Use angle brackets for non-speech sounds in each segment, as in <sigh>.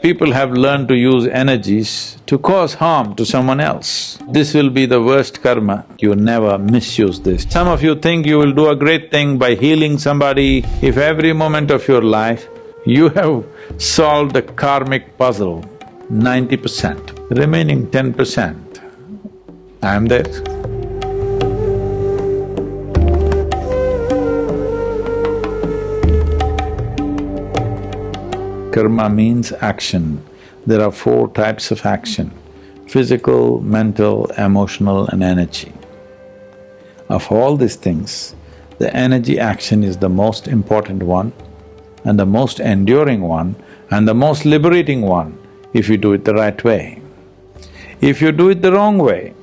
People have learned to use energies to cause harm to someone else. This will be the worst karma, you never misuse this. Some of you think you will do a great thing by healing somebody. If every moment of your life you have solved the karmic puzzle, ninety percent, remaining ten percent, I am there. Karma means action. There are four types of action physical, mental, emotional, and energy. Of all these things, the energy action is the most important one and the most enduring one and the most liberating one if you do it the right way. If you do it the wrong way,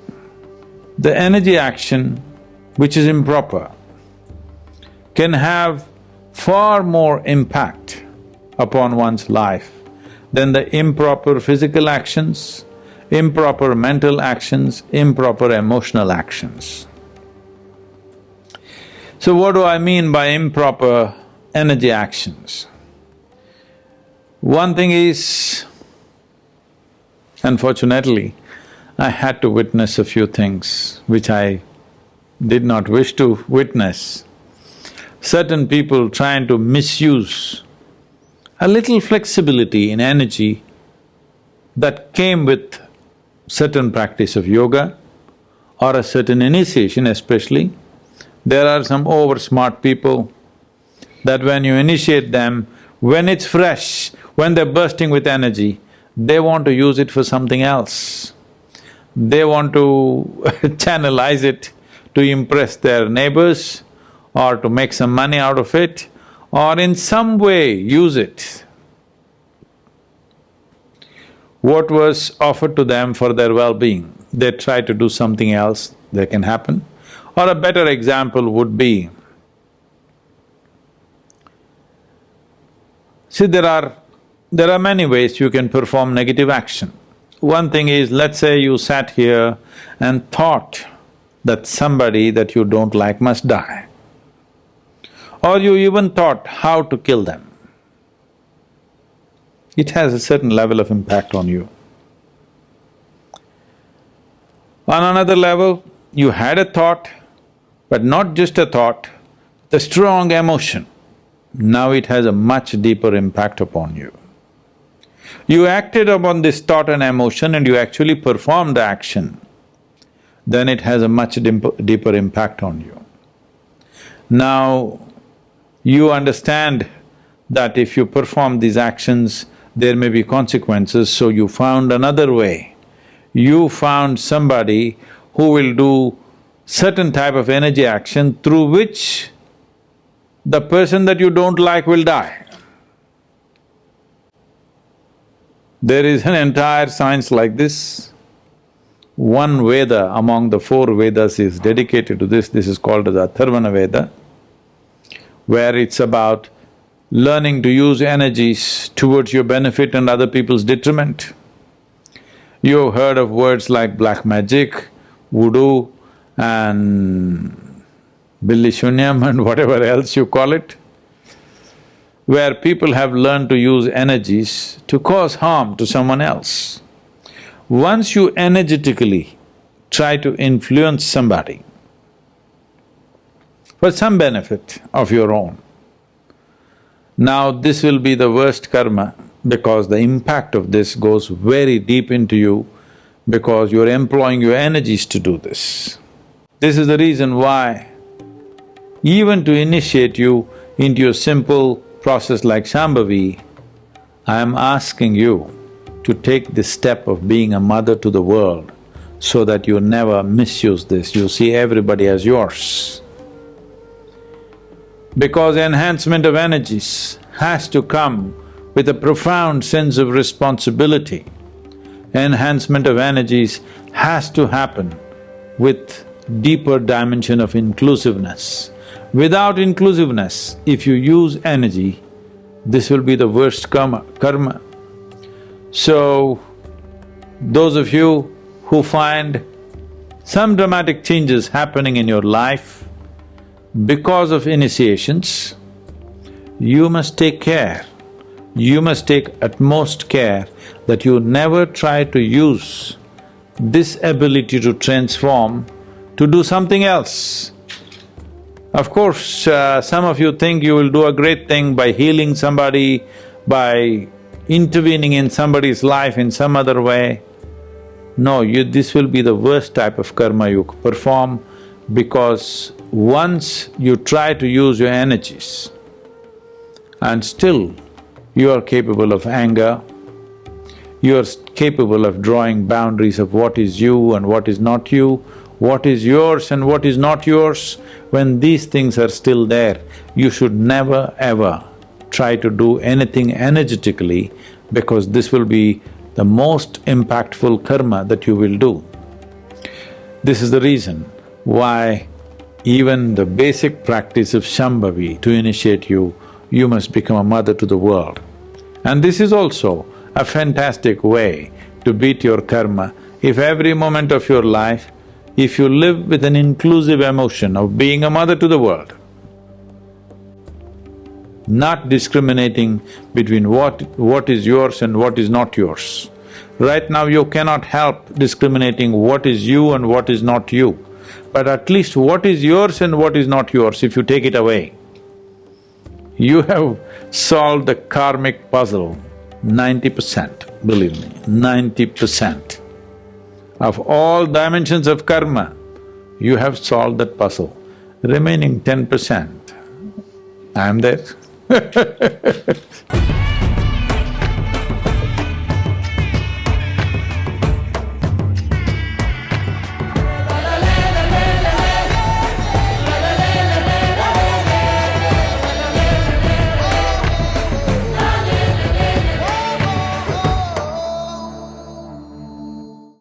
the energy action, which is improper, can have far more impact upon one's life then the improper physical actions, improper mental actions, improper emotional actions. So what do I mean by improper energy actions? One thing is, unfortunately, I had to witness a few things which I did not wish to witness. Certain people trying to misuse a little flexibility in energy that came with certain practice of yoga or a certain initiation especially. There are some over smart people that when you initiate them, when it's fresh, when they're bursting with energy, they want to use it for something else. They want to <laughs> channelize it to impress their neighbors or to make some money out of it or in some way use it. What was offered to them for their well-being, they try to do something else, that can happen. Or a better example would be, see there are… there are many ways you can perform negative action. One thing is, let's say you sat here and thought that somebody that you don't like must die or you even thought how to kill them. It has a certain level of impact on you. On another level, you had a thought, but not just a thought, the strong emotion. Now it has a much deeper impact upon you. You acted upon this thought and emotion and you actually performed the action, then it has a much deeper impact on you. Now, you understand that if you perform these actions, there may be consequences, so you found another way. You found somebody who will do certain type of energy action through which the person that you don't like will die. There is an entire science like this. One Veda among the four Vedas is dedicated to this, this is called as Atharvana Veda where it's about learning to use energies towards your benefit and other people's detriment. You've heard of words like black magic, voodoo and billi shunyam and <laughs> whatever else you call it, where people have learned to use energies to cause harm to someone else. Once you energetically try to influence somebody, for some benefit of your own. Now this will be the worst karma because the impact of this goes very deep into you because you're employing your energies to do this. This is the reason why even to initiate you into a simple process like Shambhavi, I am asking you to take this step of being a mother to the world so that you never misuse this, you see everybody as yours because enhancement of energies has to come with a profound sense of responsibility. Enhancement of energies has to happen with deeper dimension of inclusiveness. Without inclusiveness, if you use energy, this will be the worst karma. karma. So, those of you who find some dramatic changes happening in your life, because of initiations, you must take care you must take utmost care that you never try to use this ability to transform to do something else. Of course, uh, some of you think you will do a great thing by healing somebody, by intervening in somebody's life in some other way. No, you… this will be the worst type of karma you perform because once you try to use your energies and still you are capable of anger, you are capable of drawing boundaries of what is you and what is not you, what is yours and what is not yours, when these things are still there, you should never ever try to do anything energetically because this will be the most impactful karma that you will do. This is the reason why even the basic practice of Shambhavi to initiate you, you must become a mother to the world. And this is also a fantastic way to beat your karma. If every moment of your life, if you live with an inclusive emotion of being a mother to the world, not discriminating between what… what is yours and what is not yours. Right now you cannot help discriminating what is you and what is not you, but at least what is yours and what is not yours, if you take it away, you have solved the karmic puzzle ninety percent, believe me, ninety percent. Of all dimensions of karma, you have solved that puzzle. Remaining ten percent, I am there <laughs>